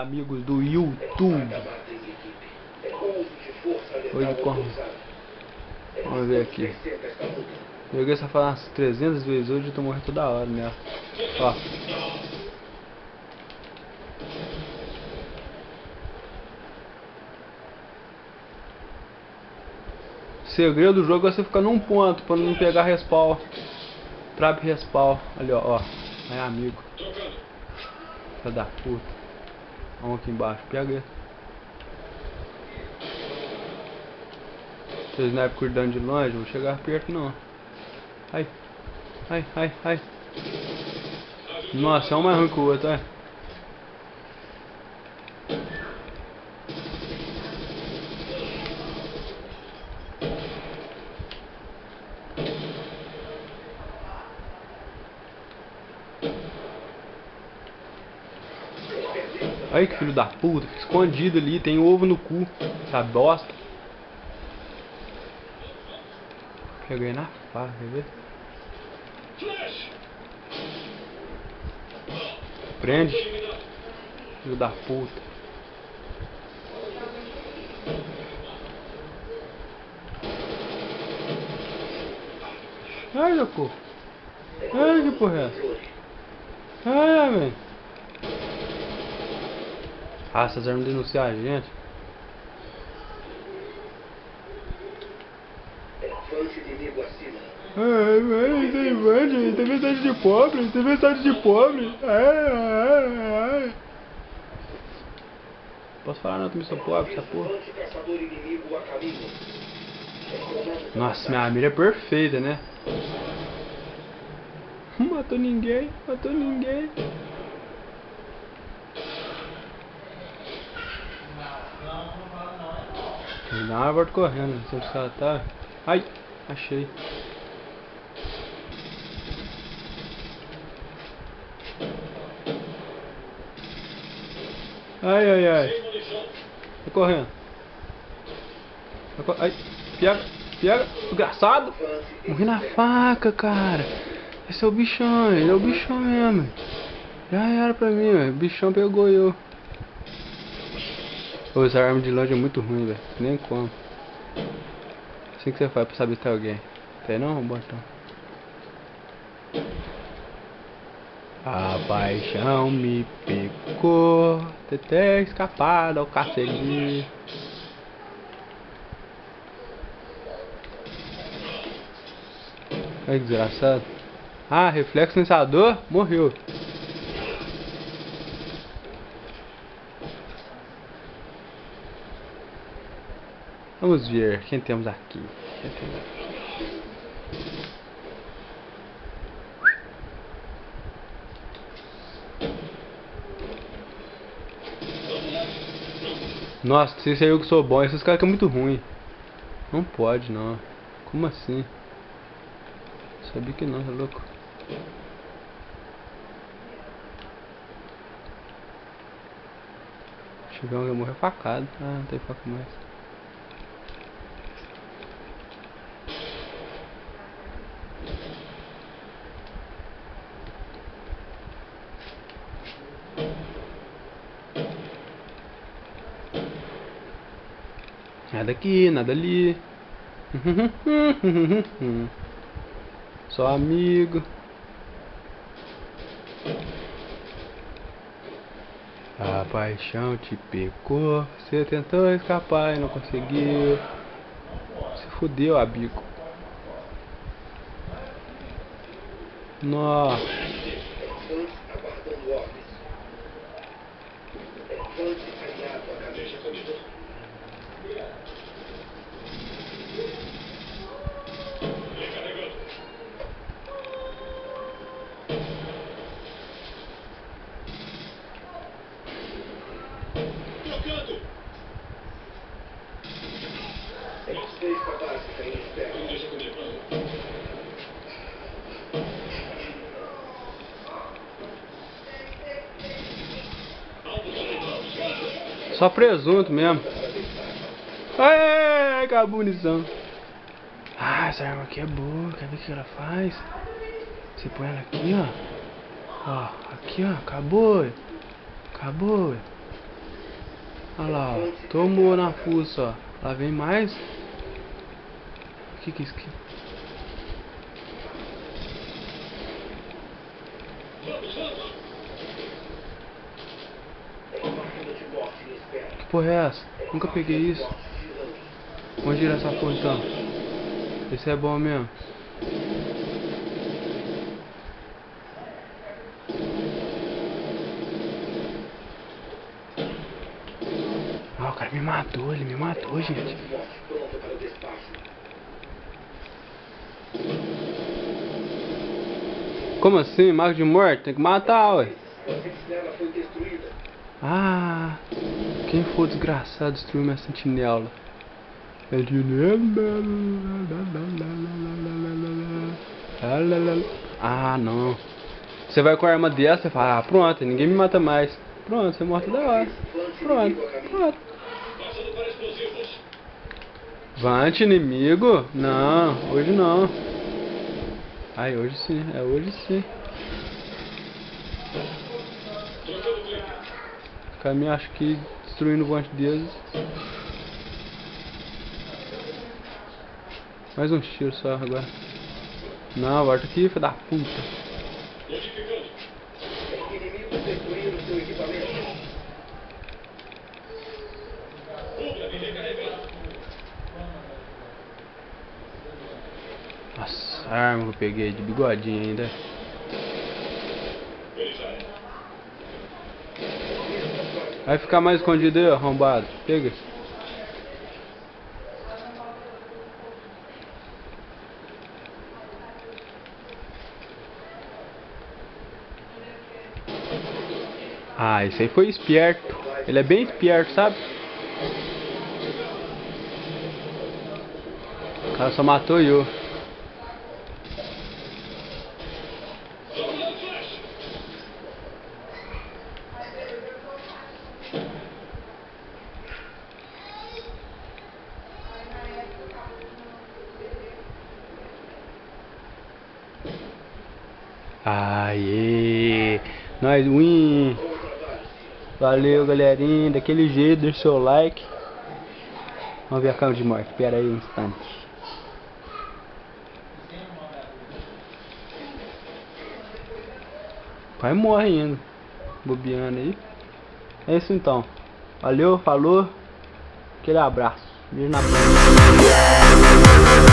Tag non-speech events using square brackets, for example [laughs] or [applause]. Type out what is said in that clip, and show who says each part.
Speaker 1: amigos do YouTube. Hoje como... Vamos ver aqui. Joguei essa fala umas 300 vezes hoje e tô morrendo toda hora nela. Ó. segredo do jogo é você ficar num ponto pra não pegar respawn. Trap respawn. Ali, ó, ó. É amigo. Filha da puta. Vamos aqui embaixo. Pega Se o sniper cuidando de longe, vou chegar perto não. Ai. Ai, ai, ai. Nossa, é um mais ruim que o outro, é. Olha que filho da puta, fica escondido ali, tem ovo no cu, essa bosta. Peguei na faca, quer ver? Prende, filho da puta. Ai, louco. Ai, que porra é essa? Ai, velho. Ah, essas armas denunciam a gente. Ai, ai, tem mande, tem mensagem de pobre, tem mensagem de pobre. Ai, ai, ai. Posso falar não, também sou pobre, essa porra. Nossa, minha mira é perfeita, né? [laughs] Matou ninguém, matou ninguém. Dá uma correndo, não sei se ela tá. Ai, achei. Ai, ai, ai. Tô correndo. Ai, pega, pega. Engraçado. Morri na faca, cara. Esse é o bichão, ele é o bichão mesmo. Já era pra mim, O bichão pegou eu. Pô, essa arma de longe é muito ruim, velho. Nem como. Assim que você faz pra saber se tem alguém. Tem não, botão? A paixão me picou. Tentei escapar ao cacete. Ai, desgraçado. Ah, reflexo lançador morreu. Vamos ver quem temos aqui. Quem temos aqui? Nossa, se é eu que sou bom, esses caras que é muito ruim. Não pode não. Como assim? Sabia que não, é louco. Chegar um morrer facado. Ah, não tem faca mais. Nada aqui, nada ali. [laughs] Só amigo. A paixão te pegou. Você tentou escapar e não conseguiu. Se fudeu, amigo. Nossa. Só presunto mesmo. Ai, acabou a munição. Ah, essa arma aqui é boa. Quer ver o que ela faz? Você põe ela aqui, ó. Ó, aqui, ó. Acabou. Acabou. Olha lá, ó. Tomou na fuça, ó. Lá vem mais. O que que é isso aqui? Que porra é essa? Nunca peguei isso. Vamos girar essa porra então. Esse é bom mesmo. Ah, o cara me matou, ele me matou, gente. Como assim? Marco de morte? Tem que matar, ué. Ah, quem for desgraçado destruiu minha sentinela. Ah, não. Você vai com a arma dessa e fala, ah, pronto, ninguém me mata mais. Pronto, você é morto da hora. Pronto, pronto. Vante inimigo? Não, hoje não. Ai, hoje sim, é hoje sim. Caminho acho que destruindo o vante deles. Mais um tiro só agora. Não, volta aqui, filho da puta. Nossa, a arma que eu peguei de bigodinho ainda. Vai ficar mais escondido aí, arrombado. Pega. Ah, esse aí foi esperto. Ele é bem esperto, sabe? O cara só matou eu. Aê! Nós win! Valeu, galerinha. Daquele jeito, deixa seu like. Vamos ver a cama de morte. Espera aí um instante. Pai morre ainda. Bobeando aí. É isso então. Valeu, falou. Aquele abraço. Beijo na boca.